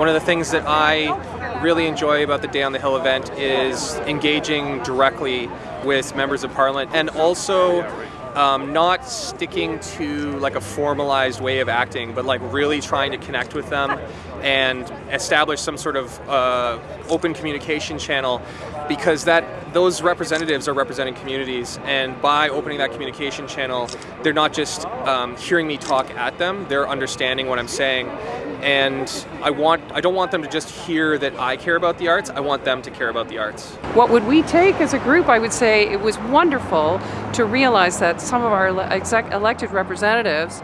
One of the things that I really enjoy about the Day on the Hill event is engaging directly with members of parliament and also um, not sticking to like a formalized way of acting, but like really trying to connect with them and establish some sort of uh, open communication channel because that those representatives are representing communities. And by opening that communication channel they're not just um, hearing me talk at them they're understanding what I'm saying. And I want I don't want them to just hear that I care about the arts I want them to care about the arts. What would we take as a group? I would say it was wonderful to realize that some of our elected representatives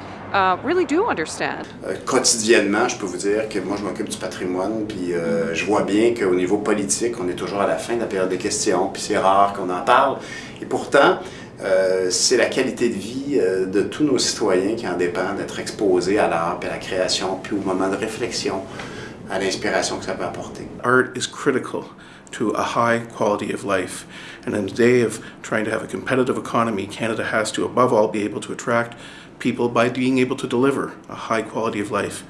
really do understand. Quotidiennement, je peux vous dire que moi je m'occupe du patrimoine, puis euh, je vois bien qu'au niveau politique, on est toujours à la fin de la période des questions, puis c'est rare qu'on en parle. Et pourtant, euh, c'est la qualité de vie euh, de tous nos citoyens qui en dépend d'être exposés à l'art, puis à la création, puis au moment de réflexion, à l'inspiration que ça peut apporter. Art is critical to a high quality of life. And in the day of trying to have a competitive economy, Canada has to, above all, be able to attract people by being able to deliver a high quality of life.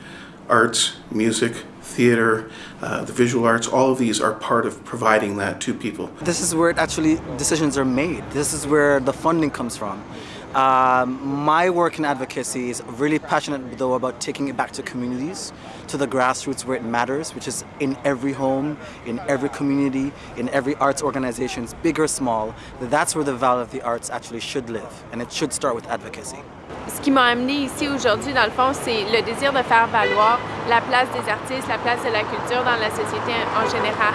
Arts, music, theater, uh, the visual arts, all of these are part of providing that to people. This is where actually decisions are made. This is where the funding comes from. Um, my work in advocacy is really passionate though about taking it back to communities, to the grassroots where it matters, which is in every home, in every community, in every arts organization, big or small. That's where the value of the arts actually should live, and it should start with advocacy. Ce qui m'a amené ici aujourd'hui, dans le fond, c'est le désir de faire valoir la place des artistes, la place de la culture dans la société en général.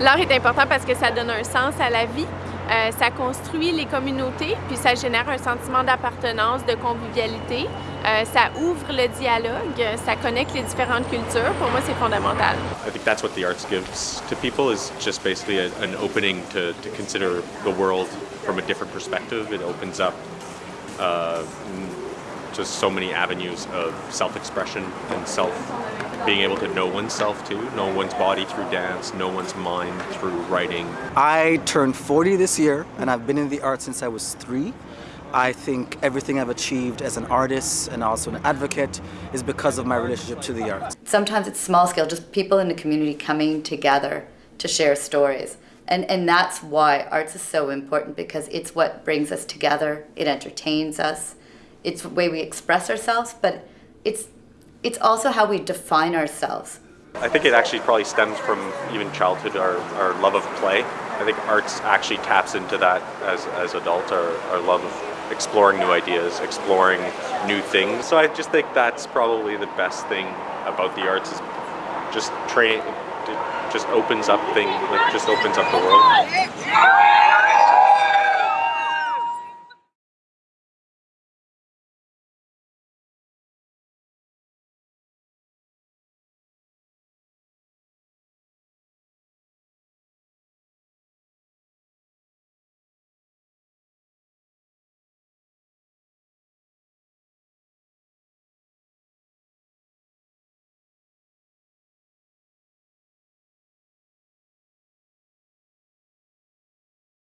L'art est important parce que ça donne un sens à la vie, euh, ça construit les communautés, puis ça génère un sentiment d'appartenance, de convivialité. Euh, ça ouvre le dialogue, ça connecte les différentes cultures. Pour moi, c'est fondamental. I think that's what the arts gives to people is just basically a, an opening to, to consider the world from a different perspective. It opens up uh, just so many avenues of self-expression and self being able to know oneself too, know one's body through dance, know one's mind through writing. I turned 40 this year and I've been in the arts since I was three. I think everything I've achieved as an artist and also an advocate is because of my relationship to the arts. Sometimes it's small scale, just people in the community coming together to share stories. And, and that's why arts is so important because it's what brings us together, it entertains us, it's the way we express ourselves, but it's, it's also how we define ourselves. I think it actually probably stems from even childhood, our, our love of play. I think arts actually taps into that as, as adults, our, our love of exploring new ideas, exploring new things. So I just think that's probably the best thing about the arts is just train, it just opens up things, just opens up the world.